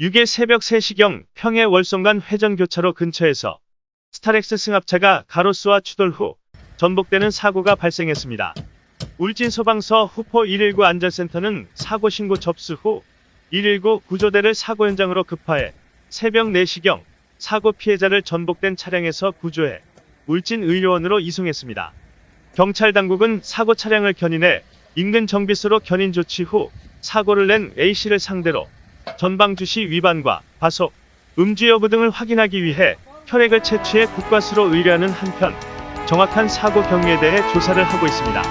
6일 새벽 3시경 평해 월송간 회전교차로 근처에서 스타렉스 승합차가 가로수와 추돌 후 전복되는 사고가 발생했습니다. 울진 소방서 후포 119 안전센터는 사고 신고 접수 후 119 구조대를 사고 현장으로 급파해 새벽 4시경 사고 피해자를 전복된 차량에서 구조해 울진 의료원으로 이송했습니다. 경찰 당국은 사고 차량을 견인해 인근 정비소로 견인 조치 후 사고를 낸 A씨를 상대로 전방 주시 위반과 과속, 음주 여부 등을 확인하기 위해 혈액을 채취해 국과수로 의뢰하는 한편 정확한 사고 경위에 대해 조사를 하고 있습니다.